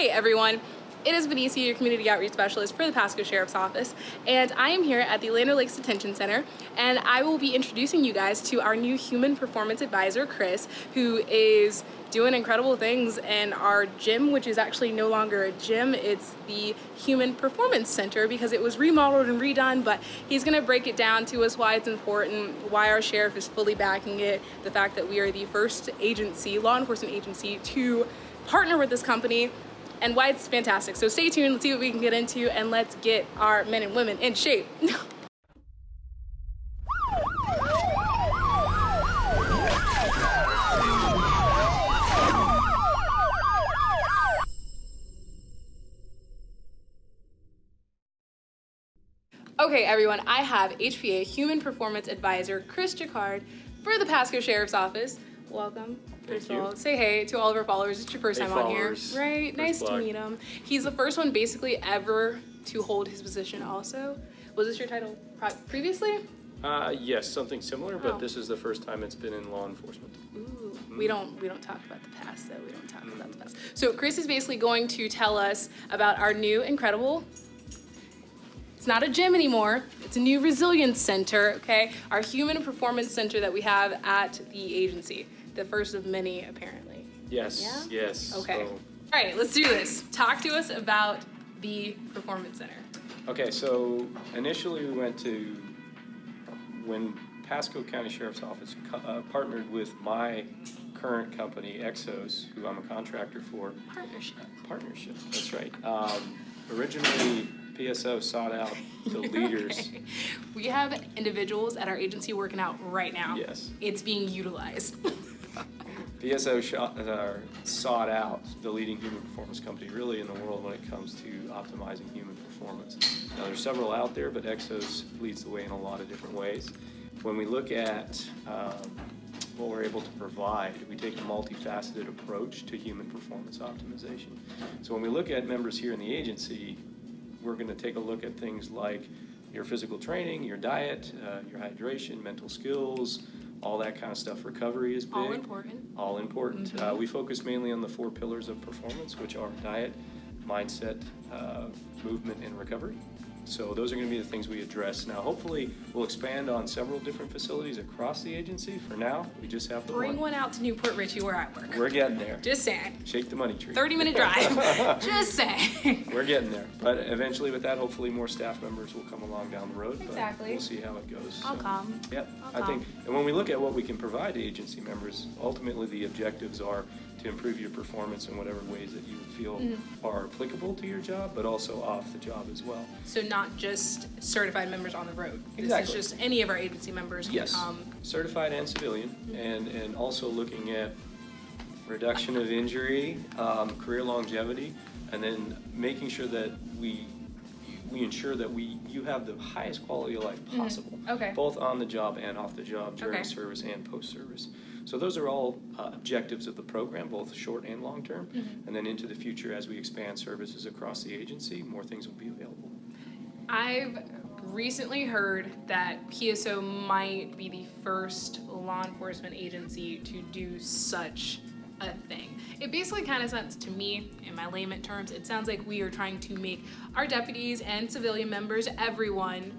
Hey everyone, it is Benicia, your community outreach specialist for the Pasco Sheriff's Office, and I am here at the Land Lakes Detention Center, and I will be introducing you guys to our new Human Performance Advisor, Chris, who is doing incredible things in our gym, which is actually no longer a gym, it's the Human Performance Center because it was remodeled and redone, but he's gonna break it down to us why it's important, why our sheriff is fully backing it, the fact that we are the first agency, law enforcement agency, to partner with this company and why it's fantastic. So stay tuned, let's see what we can get into and let's get our men and women in shape. Okay, everyone, I have HPA Human Performance Advisor Chris Jacquard for the Pasco Sheriff's Office. Welcome. First of all, say hey to all of our followers. It's your first Hey, time on here, right? First nice to meet him. He's the first one basically ever to hold his position. Also, was this your title previously? Uh, yes, something similar, Oh. but this is the first time it's been in law enforcement. Ooh, Mm. we don't we don't talk about the past though. We don't talk about the past. So Chris is basically going to tell us about our new incredible. It's not a gym anymore. It's a new resilience center. Okay, our human performance center that we have at the agency, the first of many apparently. Yes, Yeah? yes. Okay. so- All right, let's do this. Talk to us about the performance center. okay, so initially we went to, when Pasco County Sheriff's Office co- uh, partnered with my current company, Exos, who I'm a contractor for, Partnership. partnership, that's right. Um, originally, PSO sought out the leaders. Okay. We have individuals at our agency working out right now. Yes. It's being utilized. PSO shot, uh, sought out the leading human performance company really in the world when it comes to optimizing human performance. Now, there's several out there, but Exos leads the way in a lot of different ways. When we look at um, what we're able to provide, we take a multifaceted approach to human performance optimization. So when we look at members here in the agency, we're going to take a look at things like your physical training, your diet, uh, your hydration, mental skills, all that kind of stuff. Recovery is big. All important. All important. Uh, we focus mainly on the four pillars of performance, which are diet, mindset, uh, movement, and recovery. So those are going to be the things we address. Now, hopefully, we'll expand on several different facilities across the agency. For now, we just have to Bring one. one out to New Port Richey where I work. We're getting there. Just saying. Shake the money tree. 30 minute drive. Just saying. We're getting there. But eventually, with that, hopefully, more staff members will come along down the road. but Exactly. We'll see how it goes. I'll So, come. Yep, I'll I think, and when we look at what we can provide to agency members, ultimately the objectives are to improve your performance in whatever ways that you feel Mm-hmm. are applicable to your job, but also off the job as well. So not just certified members on the road. This Exactly. is just any of our agency members Yes, come. certified and civilian, and, and also looking at reduction of injury, um, career longevity, and then making sure that we, we ensure that we, you have the highest quality of life possible. Okay. Both on the job and off the job, during Okay. service and post-service. So those are all uh, objectives of the program, both short and long-term. Mm-hmm. And then into the future, as we expand services across the agency, more things will be available. I've recently heard that PSO might be the first law enforcement agency to do such a thing. It basically kind of sounds to me, in my layman terms, it sounds like we are trying to make our deputies and civilian members, everyone,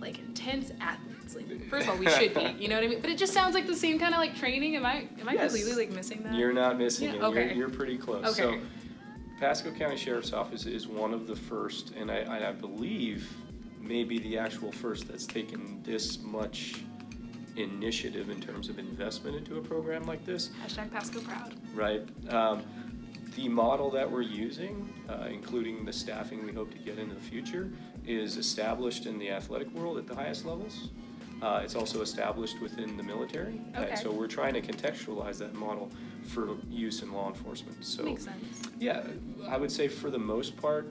like intense athletes. Like, first of all, we should be, you know what I mean? But it just sounds like the same kind of like training. Am I am I Yes. completely like missing that? You're not missing Yeah, it. You're, you're pretty close. Okay. So, Pasco County Sheriff's Office is one of the first, and I, I believe maybe the actual first that's taken this much initiative in terms of investment into a program like this, Hashtag Pasco proud. right? Um, the model that we're using, uh, including the staffing we hope to get into the future, is established in the athletic world at the highest levels. Uh, it's also established within the military. Okay. And so we're trying to contextualize that model for use in law enforcement. So, Makes sense. yeah, I would say for the most part,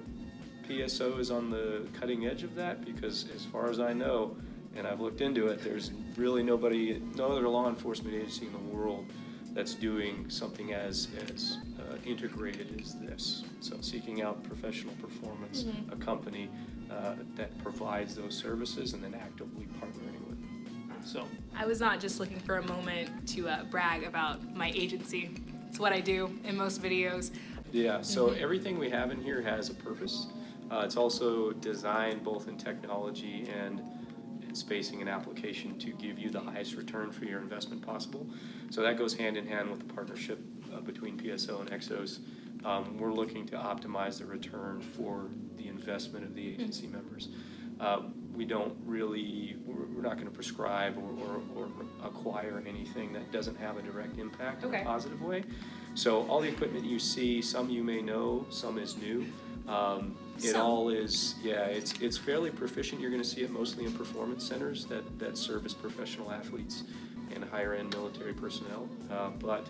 PSO is on the cutting edge of that because as far as I know, and I've looked into it, there's really nobody, no other law enforcement agency in the world that's doing something as, as uh, integrated as this. So seeking out professional performance, a company uh, that provides those services and then actively partnering. So, I was not just looking for a moment to uh, brag about my agency. It's what I do in most videos. Yeah, so everything we have in here has a purpose. Uh, it's also designed both in technology and in spacing and application to give you the highest return for your investment possible. So that goes hand in hand with the partnership uh, between PSO and Exos. Um, we're looking to optimize the return for the investment of the agency members. Uh, we don't really, we're, not gonna prescribe or, or, or acquire anything that doesn't have a direct impact in a positive way. So all the equipment you see, some you may know, some is new. Um, it Some. all is, yeah, it's, it's fairly proficient. You're gonna see it mostly in performance centers that, that service professional athletes and higher-end military personnel. Uh, but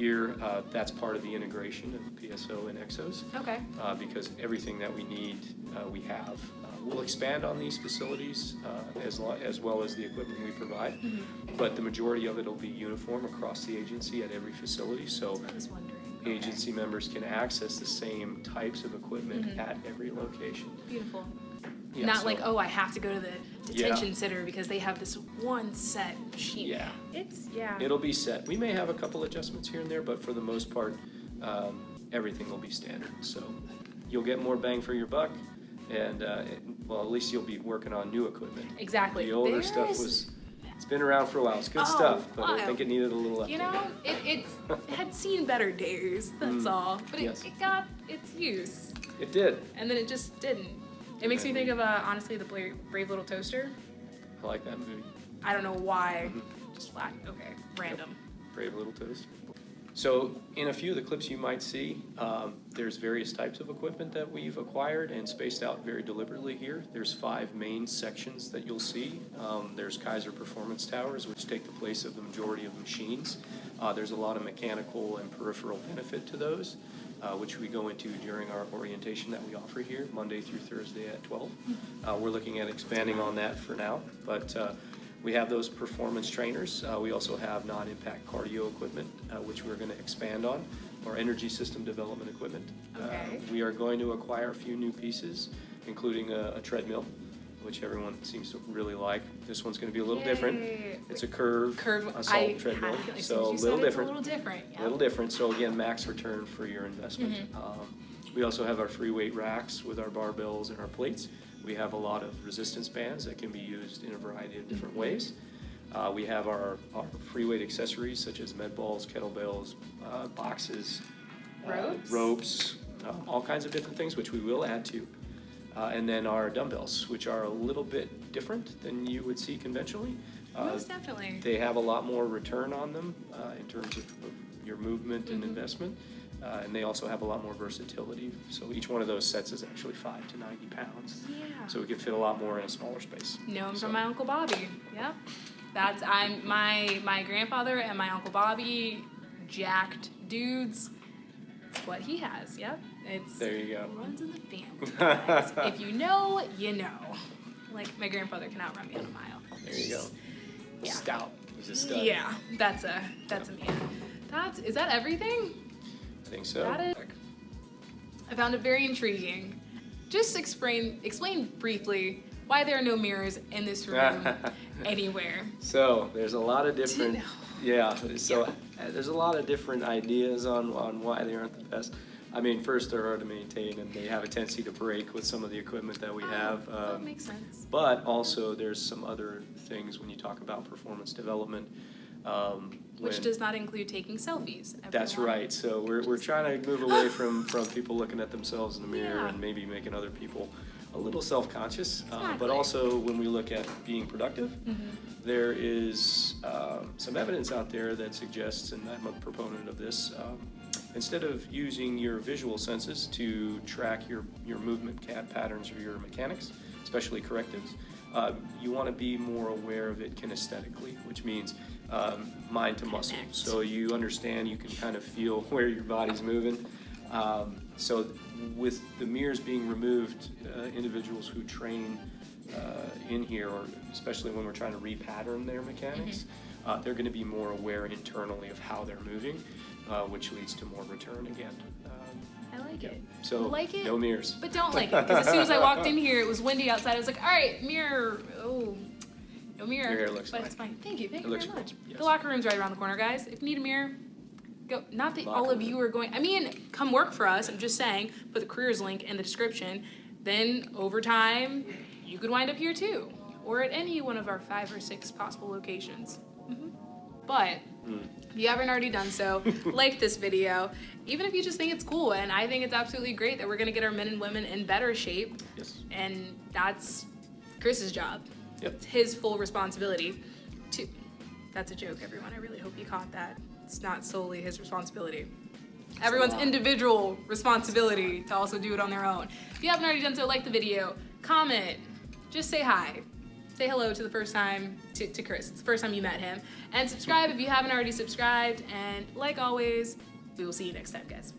here, uh, that's part of the integration of PSO and Exos Okay. uh, because everything that we need, uh, we have. Uh, We'll expand on these facilities uh, as, as well as the equipment we provide, but the majority of it will be uniform across the agency at every facility, so wondering. Okay. agency members can access the same types of equipment at every location. Beautiful. Yeah, Not so- like, oh, I have to go to the detention center because they have this one set sheet. Yeah. It's, yeah. It'll be set. We may have a couple adjustments here and there, but for the most part, um, everything will be standard. So you'll get more bang for your buck, and, uh, it- well, at least you'll be working on new equipment. Exactly. The older There stuff was, it's been around for a while. It's good Oh, stuff, but I think it needed a little update. You know, it, it had seen better days, that's Mm. all. But it, Yes. it got its use. It did. And then it just didn't. It makes me think of, uh, honestly, the Brave Little Toaster. I like that movie. I don't know why. Mhm. Just flat. Okay. Random. Brave Little Toaster. So in a few of the clips you might see, um, there's various types of equipment that we've acquired and spaced out very deliberately here. There's five main sections that you'll see. Um, there's Keiser Performance Towers, which take the place of the majority of machines. Uh, there's a lot of mechanical and peripheral benefit to those, uh, which we go into during our orientation that we offer here, Monday through Thursday at 12. Uh, we're looking at expanding on that for now, but uh, we have those performance trainers. Uh, we also have non-impact cardio equipment, uh, which we're going to expand on, or energy system development equipment. Uh, Okay. we are going to acquire a few new pieces, including a, a treadmill, which everyone seems to really like. This one's going to be a little different. It's a curve Curve. I assault had treadmill, a feeling as soon so a little different. A little different. Yeah. A little different, so again, max return for your investment. Mm-hmm. Um, We also have our free weight racks with our barbells and our plates. We have a lot of resistance bands that can be used in a variety of different Mm-hmm. ways. Uh, We have our, our free weight accessories such as med balls, kettlebells, uh, boxes. uh, Ropes? Ropes, um, all kinds of different things, which we will add to. Uh, And then our dumbbells, which are a little bit different than you would see conventionally. Uh, Most definitely. they have a lot more return on them uh, in terms of of your movement and Mhm. investment. Uh, And they also have a lot more versatility. So each one of those sets is actually five to 90 pounds. Yeah. So we can fit a lot more in a smaller space. Know him So- from my uncle Bobby. Yep. That's I'm my my grandfather and my uncle Bobby, jacked dudes. It's what he has. Yep. It's There you go. runs in the family. if you know, you know. Like my grandfather can outrun me on a mile. There you go. Yeah. Stout. He's a stud. Yeah, that's a that's a man. That's is that everything? I think so. That is- I found it very intriguing. Just explain explain briefly why there are no mirrors in this room anywhere. So there's a lot of different, yeah, so uh, there's a lot of different ideas on, on why they aren't the best. I mean, first, they're hard to maintain and they have a tendency to break with some of the equipment that we have. Oh, that um, makes sense. But also, there's some other things when you talk about performance development. um, Which when- does not include taking selfies. That's right. So we're, we're trying to move away from, from people looking at themselves in the mirror Yeah. and maybe making other people a little self-conscious. Exactly. but also, when we look at being productive, Mhm. there is um, some evidence out there that suggests, and I'm a proponent of this, um, instead of using your visual senses to track your, your movement patterns or your mechanics, especially correctives, uh, you want to be more aware of it kinesthetically, which means um, mind to muscle. So you understand, you can kind of feel where your body's moving. Um, so with the mirrors being removed, uh, individuals who train uh, in here, or especially when we're trying to repattern their mechanics, uh, they're going to be more aware internally of how they're moving, uh, which leads to more return again. Um, I like it. so like it, no mirrors. but don't like it because as soon as I walked in here, it was windy outside. I was like, all right, mirror. Oh, no mirror. Your hair looks but fine. it's fine. Thank you. Thank It you looks very much. yes. The locker room's right around the corner, guys. If you need a mirror, go. Not that Locker all of you are going. I mean, come work for us. I'm just saying. Put the careers link in the description. Then over time, you could wind up here too, or at any one of our five or six possible locations. Mhm. But if you haven't already done so, like this video. Even if you just think it's cool, and I think it's absolutely great that we're gonna get our men and women in better shape, Yes. and that's Chris's job. Yep. It's his full responsibility to. That's a joke, everyone. I really hope you caught that. It's not solely his responsibility. Everyone's individual responsibility to also do it on their own. If you haven't already done so, like the video, comment, just say hi. Say hello to the first time to, to Chris. It's the first time you met him. And subscribe if you haven't already subscribed. And like always, we will see you next time, guys.